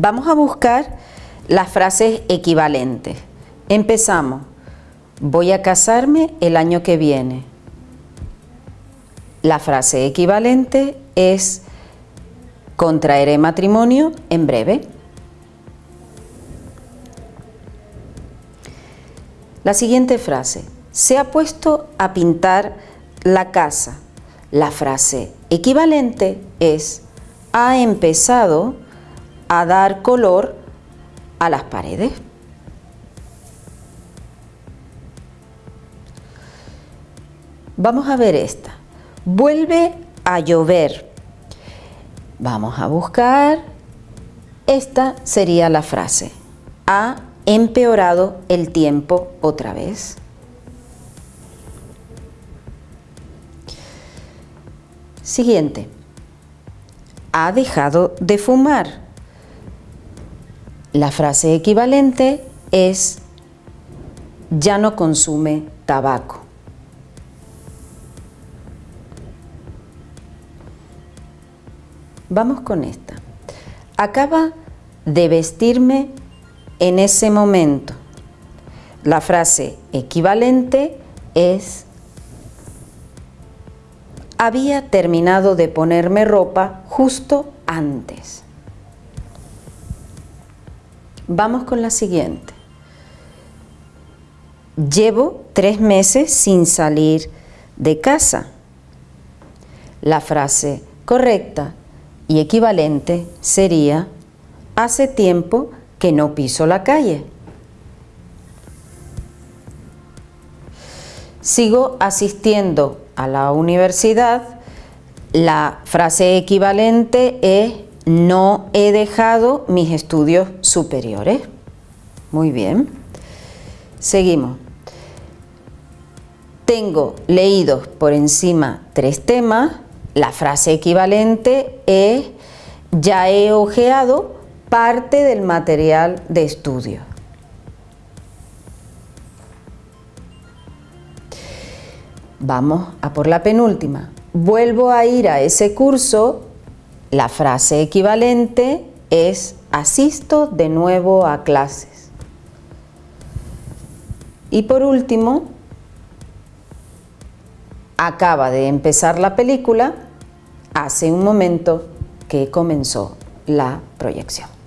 Vamos a buscar las frases equivalentes. Empezamos. Voy a casarme el año que viene. La frase equivalente es contraeré matrimonio en breve. La siguiente frase. Se ha puesto a pintar la casa. La frase equivalente es ha empezado a dar color a las paredes. Vamos a ver esta. Vuelve a llover. Vamos a buscar. Esta sería la frase. Ha empeorado el tiempo otra vez. Siguiente. Ha dejado de fumar. La frase equivalente es ya no consume tabaco. Vamos con esta. Acaba de vestirme en ese momento. La frase equivalente es había terminado de ponerme ropa justo antes. Vamos con la siguiente. Llevo tres meses sin salir de casa. La frase correcta y equivalente sería hace tiempo que no piso la calle. Sigo asistiendo a la universidad. La frase equivalente es no he dejado mis estudios superiores. Muy bien. Seguimos. Tengo leídos por encima tres temas la frase equivalente es ya he ojeado parte del material de estudio. Vamos a por la penúltima. Vuelvo a ir a ese curso. La frase equivalente es asisto de nuevo a clases. Y por último, acaba de empezar la película hace un momento que comenzó la proyección.